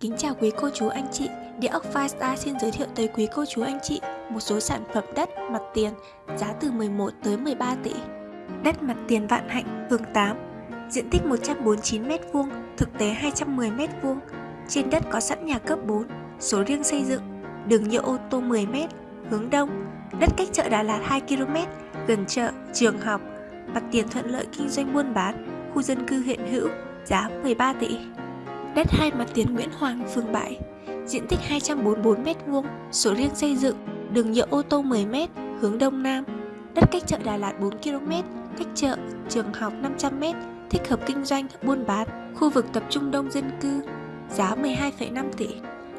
Kính chào quý cô chú anh chị, Địa ốc Firestar xin giới thiệu tới quý cô chú anh chị một số sản phẩm đất mặt tiền giá từ 11 tới 13 tỷ. Đất mặt tiền Vạn Hạnh, phường 8, diện tích 149m2, thực tế 210m2. Trên đất có sẵn nhà cấp 4, số riêng xây dựng, đường nhựa ô tô 10m, hướng đông, đất cách chợ Đà Lạt 2km, gần chợ, trường học, mặt tiền thuận lợi kinh doanh buôn bán, khu dân cư hiện hữu, giá 13 tỷ. Đất hai mặt tiền Nguyễn Hoàng, phường 7, diện tích 244m2, số riêng xây dựng, đường nhựa ô tô 10m, hướng đông nam, đất cách chợ Đà Lạt 4km, cách chợ, trường học 500m, thích hợp kinh doanh, buôn bán, khu vực tập trung đông dân cư, giá 12,5 tỷ.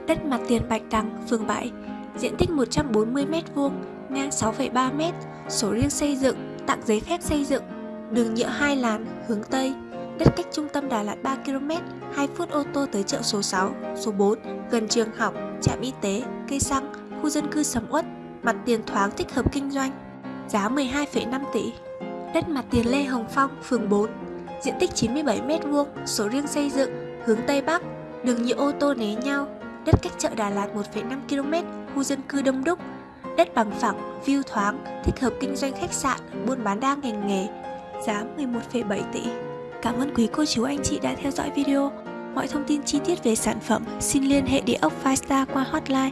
Đất mặt tiền Bạch Đằng, phường 7, diện tích 140m2, ngang 6,3m, số riêng xây dựng, tặng giấy phép xây dựng, đường nhựa hai làn, hướng Tây, đất cách trung tâm Đà Lạt 3 km, 2 phút ô tô tới chợ số 6, số 4, gần trường học, trạm y tế, cây xăng, khu dân cư sầm uất, mặt tiền thoáng thích hợp kinh doanh, giá 12,5 tỷ. Đất mặt tiền Lê Hồng Phong, phường 4, diện tích 97m2, số riêng xây dựng, hướng Tây Bắc, đường nhựa ô tô né nhau, đất cách chợ Đà Lạt 1,5 km, khu dân cư đông đúc, đất bằng phẳng, view thoáng, thích hợp kinh doanh khách sạn, buôn bán đa ngành nghề, giá 11,7 tỷ. Cảm ơn quý cô chú, anh chị đã theo dõi video. Mọi thông tin chi tiết về sản phẩm xin liên hệ địa ốc Firestar qua hotline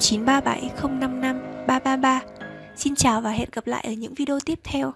0937 055 333. Xin chào và hẹn gặp lại ở những video tiếp theo.